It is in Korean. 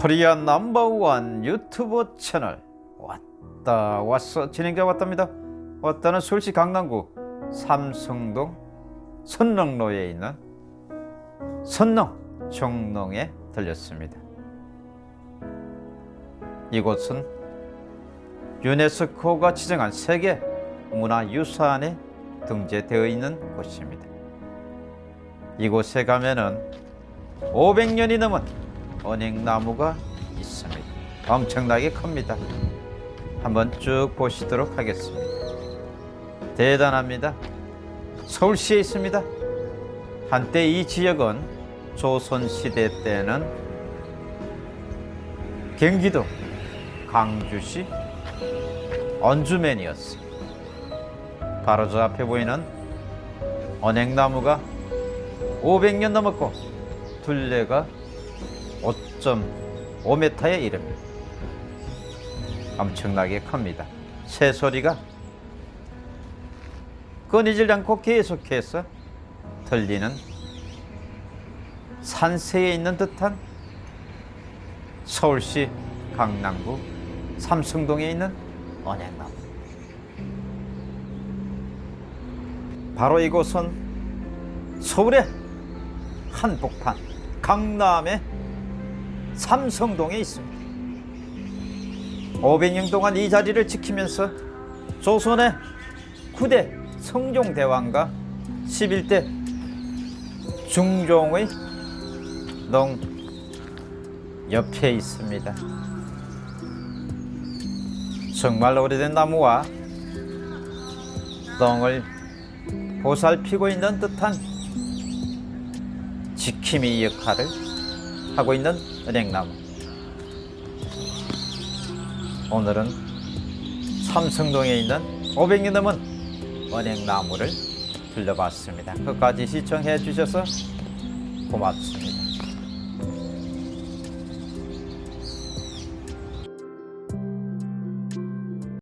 코리아 넘버원 유튜브 채널. 왔다 왔어. 진행자 왔답니다. 왔다는 서울시 강남구 삼성동 선릉로에 있는 선릉 정농에 들렸습니다. 이곳은 유네스코가 지정한 세계 문화유산에 등재되어 있는 곳입니다. 이곳에 가면은 500년이 넘은 언행나무가 있습니다. 엄청나게 큽니다. 한번 쭉 보시도록 하겠습니다. 대단합니다. 서울시에 있습니다. 한때 이 지역은 조선시대 때는 경기도 광주시 언주면이었습니다. 바로 저 앞에 보이는 언행나무가 500년 넘었고 둘레가 5.5m에 이릅니다. 엄청나게 큽니다. 새소리가 끊이질 않고 계속해서 들리는 산세에 있는 듯한 서울시 강남구 삼성동에 있는 언행나무. 바로 이곳은 서울의 한복판 강남의 삼성동에 있습니다. 500년 동안 이 자리를 지키면서 조선의 9대 성종대왕과 11대 중종의 동 옆에 있습니다. 정말 오래된 나무와 덩을 보살피고 있는 듯한 지킴이 역할을 하고 있는 은행나무. 오늘은 삼성동에 있는 500년 넘은 은행나무를 들려봤습니다. 끝까지 시청해 주셔서 고맙습니다.